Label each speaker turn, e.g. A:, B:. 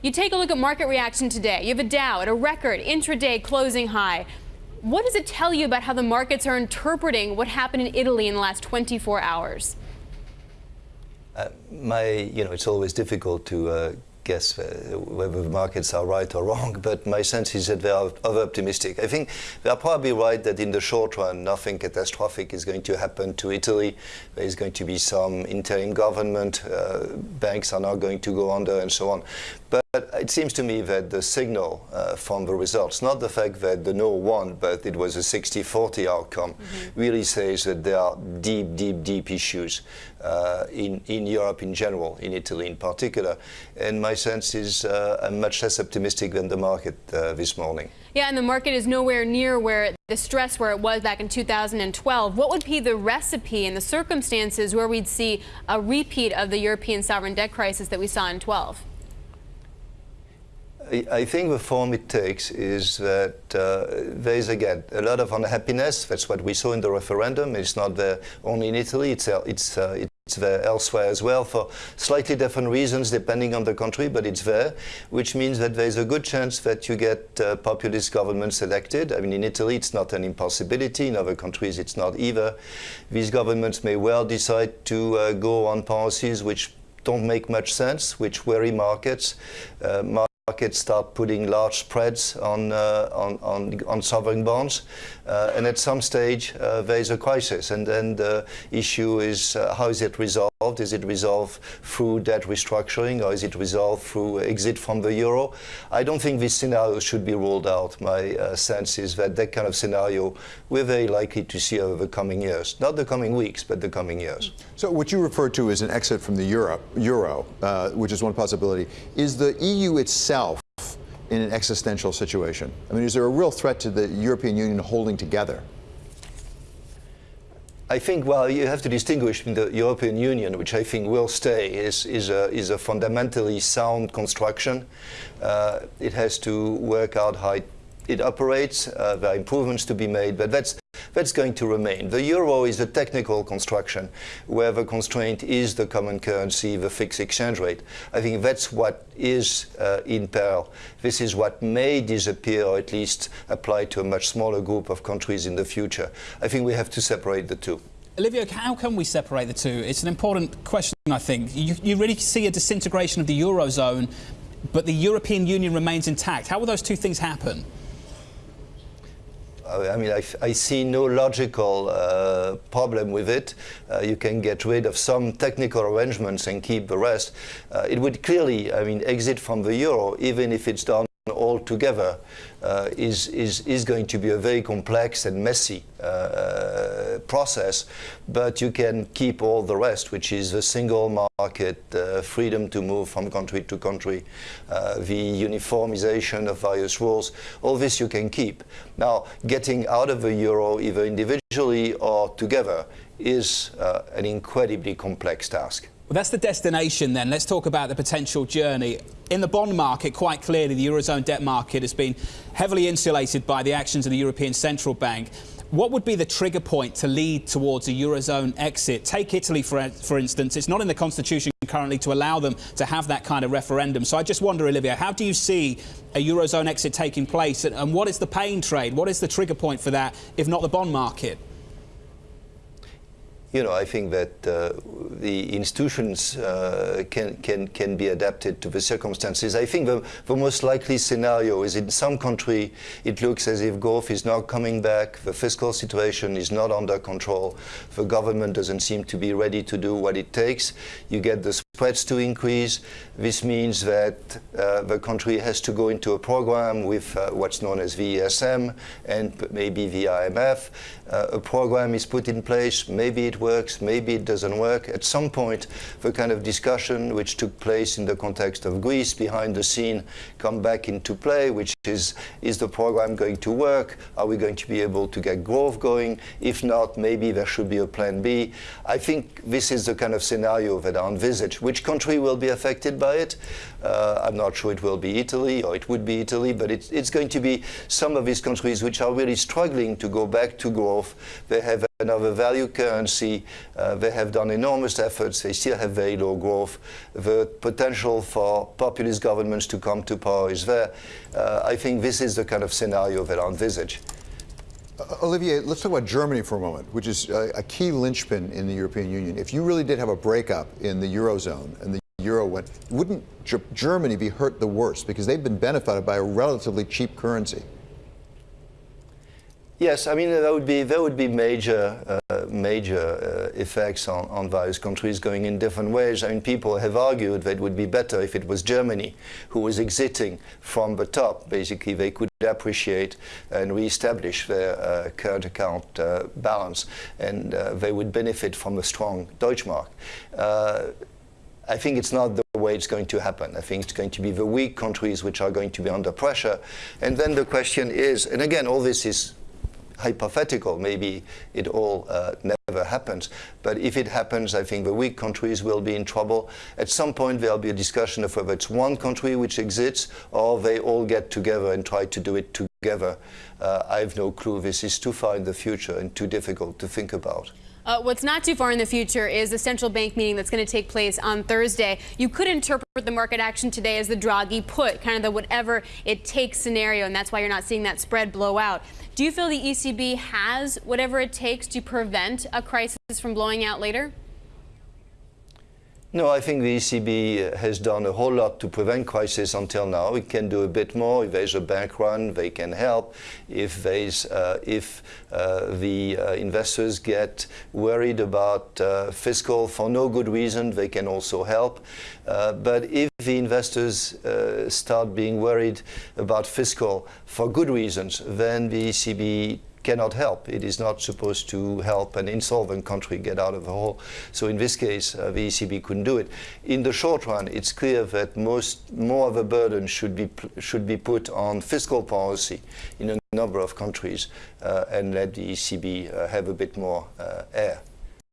A: You take a look at market reaction today. You have a Dow at a record intraday closing high. What does it tell you about how the markets are interpreting what happened in Italy in the last 24 hours?
B: Uh, my, you know, it's always difficult to uh, guess uh, whether the markets are right or wrong, but my sense is that they are over optimistic. I think they are probably right that in the short run, nothing catastrophic is going to happen to Italy. There is going to be some interim government, uh, banks are not going to go under, and so on. But it seems to me that the signal uh, from the results, not the fact that the no won, but it was a 60-40 outcome, mm -hmm. really says that there are deep, deep, deep issues uh, in, in Europe in general, in Italy in particular. And my sense is uh, I'm much less optimistic than the market uh, this morning.
A: Yeah, and the market is nowhere near where the stress where it was back in 2012. What would be the recipe and the circumstances where we'd see a repeat of the European sovereign debt crisis that we saw in 12?
B: I think the form it takes is that uh, there is again a lot of unhappiness. That's what we saw in the referendum. It's not there only in Italy. It's uh, it's uh, it's there elsewhere as well for slightly different reasons depending on the country, but it's there, which means that there's a good chance that you get uh, populist governments elected. I mean, in Italy, it's not an impossibility. In other countries, it's not either. These governments may well decide to uh, go on policies which don't make much sense, which worry markets. Uh, markets start putting large spreads on, uh, on, on, on, sovereign bonds. Uh, and at some stage, uh, there is a crisis. And then the issue is uh, how is it resolved? Is it resolved through debt restructuring or is it resolved through exit from the euro? I don't think this scenario should be ruled out. My uh, sense is that that kind of scenario we're very likely to see over the coming years. Not the coming weeks, but the coming years.
C: So what you refer to as an exit from the euro, euro uh, which is one possibility, is the EU itself in an existential situation? I mean, is there a real threat to the European Union holding together?
B: I think, well, you have to distinguish between the European Union, which I think will stay, is, is, a, is a fundamentally sound construction. Uh, it has to work out how it, operates. Uh, there are improvements to be made, but that's that's going to remain. The euro is a technical construction where the constraint is the common currency, the fixed exchange rate. I think that's what is uh, in peril. This is what may disappear or at least apply to a much smaller group of countries in the future. I think we have to separate the two.
D: Olivier, how can we separate the two? It's an important question, I think. You, you really see a disintegration of the Eurozone, but the European Union remains intact. How will those two things happen?
B: I mean, I, see no logical uh, problem with it. Uh, you can get rid of some technical arrangements and keep the rest. Uh, it would clearly, I mean, exit from the euro, even if it's done all together, uh, is, is, is going to be a very complex and messy uh, process, but you can keep all the rest, which is the single market, uh, freedom to move from country to country, uh, the uniformization of various rules, all this you can keep. Now, getting out of the euro, either individually or together, is uh, an incredibly complex task.
D: Well, that's the destination then. Let's talk about the potential journey. In the bond market, quite clearly, the Eurozone debt market has been heavily insulated by the actions of the European Central Bank. What would be the trigger point to lead towards a Eurozone exit? Take Italy, for, for instance. It's not in the constitution currently to allow them to have that kind of referendum. So I just wonder, Olivier, how do you see a Eurozone exit taking place? And, and what is the pain trade? What is the trigger point for that, if not the bond market?
B: You know, I think that uh, the institutions uh, can, can, can be adapted to the circumstances. I think the, the most likely scenario is in some country, it looks as if growth is now coming back, the fiscal situation is not under control, the government doesn't seem to be ready to do what it takes. You get the spreads to increase. This means that uh, the country has to go into a program with uh, what's known as the ESM and maybe the IMF. Uh, a program is put in place, maybe it works, maybe it doesn't work. At some point, the kind of discussion which took place in the context of Greece behind the scene come back into play, which is, is the program going to work? Are we going to be able to get growth going? If not, maybe there should be a plan B. I think this is the kind of scenario that I envisage. Which country will be affected by it? Uh, I'm not sure it will be Italy or it would be Italy, but it's, it's going to be some of these countries which are really struggling to go back to growth. They have another value currency. Uh, they have done enormous efforts. They still have very low growth. The potential for populist governments to come to power is there. Uh, I think this is the kind of scenario that I envisage.
C: Uh, Olivier, let's talk about Germany for a moment, which is a, a key linchpin in the European Union. If you really did have a breakup in the Eurozone and the euro went, wouldn't G Germany be hurt the worst because they've been benefited by a relatively cheap currency?
B: Yes, I mean there would be there would be major uh, major uh, effects on, on various countries going in different ways. I mean people have argued that it would be better if it was Germany who was exiting from the top. Basically, they could appreciate and re-establish their uh, current account uh, balance, and uh, they would benefit from a strong Deutschmark. Uh, I think it's not the way it's going to happen. I think it's going to be the weak countries which are going to be under pressure. And then the question is, and again, all this is hypothetical. Maybe it all uh, never happens. But if it happens, I think the weak countries will be in trouble. At some point, there'll be a discussion of whether it's one country which exists or they all get together and try to do it together. Uh, I have no clue. This is too far in the future and too difficult to think about.
A: Uh, what's not too far in the future is the central bank meeting that's going to take place on Thursday. You could interpret the market action today as the Draghi put, kind of the whatever it takes scenario, and that's why you're not seeing that spread blow out. Do you feel the ECB has whatever it takes to prevent a crisis from blowing out later?
B: No, I think the ECB has done a whole lot to prevent crisis until now. It can do a bit more. If there's a bank run, they can help. If there's, uh, if uh, the uh, investors get worried about uh, fiscal for no good reason, they can also help. Uh, but if the investors uh, start being worried about fiscal for good reasons, then the ECB cannot help. It is not supposed to help an insolvent country get out of the hole. So in this case, uh, the ECB couldn't do it. In the short run, it's clear that most more of a burden should be should be put on fiscal policy in a number of countries uh, and let the ECB uh, have a bit more uh, air.